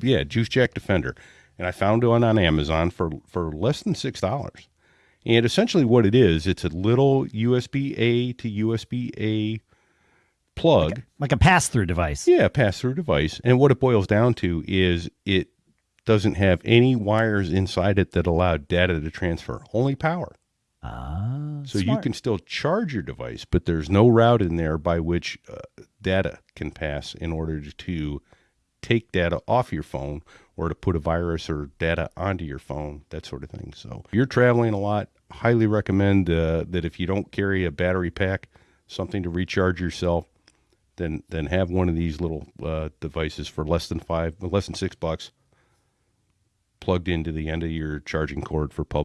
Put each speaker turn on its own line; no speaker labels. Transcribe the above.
Yeah, Juice Jack Defender, and I found one on Amazon for for less than six dollars. And essentially, what it is, it's a little USB A to USB A plug.
Like a pass through device.
Yeah, pass through device. And what it boils down to is it doesn't have any wires inside it that allow data to transfer, only power.
Ah,
So you can still charge your device, but there's no route in there by which uh, data can pass in order to take data off your phone or to put a virus or data onto your phone, that sort of thing. So if you're traveling a lot, highly recommend uh, that if you don't carry a battery pack, something to recharge yourself, then then have one of these little uh, devices for less than five, less than six bucks, plugged into the end of your charging cord for public.